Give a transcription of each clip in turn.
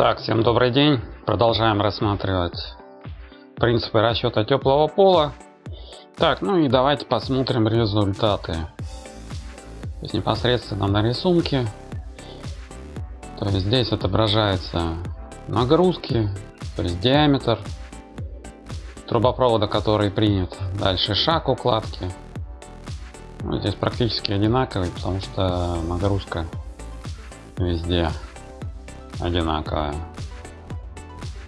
Так, всем добрый день. Продолжаем рассматривать принципы расчета теплого пола. Так, ну и давайте посмотрим результаты. То есть непосредственно на рисунке. То есть здесь отображается нагрузки, то есть диаметр трубопровода, который принят. Дальше шаг укладки. Ну, здесь практически одинаковый, потому что нагрузка везде одинаковая.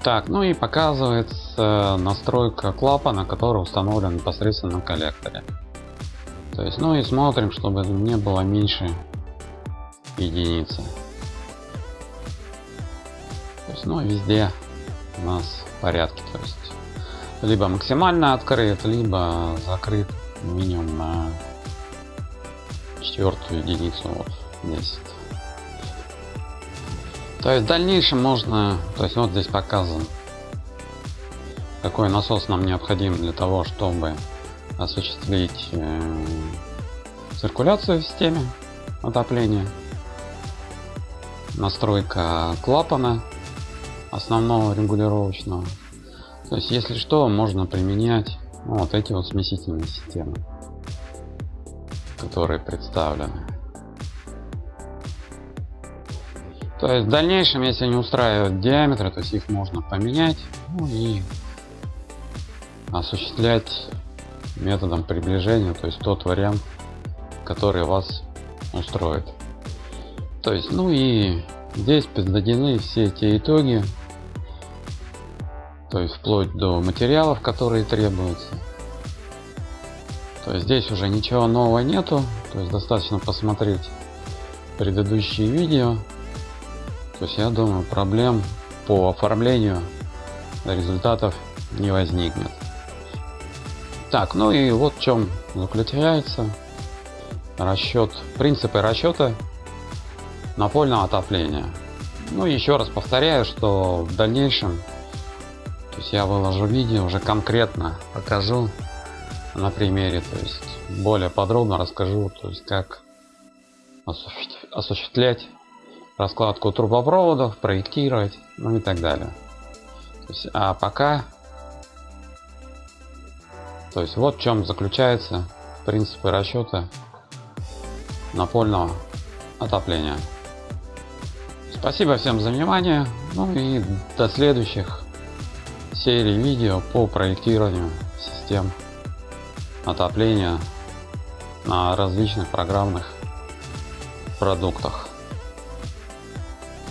Так, ну и показывается настройка клапана, который установлен непосредственно на коллекторе. То есть, ну и смотрим, чтобы не было меньше единицы. То есть, ну везде у нас в порядке. То есть, либо максимально открыт, либо закрыт минимум на четвертую единицу вот здесь то есть в дальнейшем можно то есть вот здесь показан какой насос нам необходим для того чтобы осуществить э, циркуляцию в системе отопления. Настройка клапана основного регулировочного. То есть если что можно применять вот эти вот смесительные системы которые представлены То есть в дальнейшем, если не устраивают диаметры, то есть их можно поменять ну и осуществлять методом приближения, то есть тот вариант, который вас устроит. То есть, ну и здесь подведены все эти итоги, то есть вплоть до материалов, которые требуются. То есть здесь уже ничего нового нету, то есть достаточно посмотреть предыдущие видео то есть я думаю проблем по оформлению результатов не возникнет. Так, ну и вот в чем заключается расчет, принципы расчета напольного отопления. Ну еще раз повторяю, что в дальнейшем, то есть я выложу видео уже конкретно покажу на примере, то есть более подробно расскажу, то есть как осуществлять раскладку трубопроводов, проектировать, ну и так далее. То есть, а пока, то есть вот в чем заключается принципы расчета напольного отопления. Спасибо всем за внимание. Ну и до следующих серий видео по проектированию систем отопления на различных программных продуктах.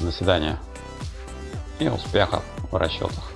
До свидания и успехов в расчетах.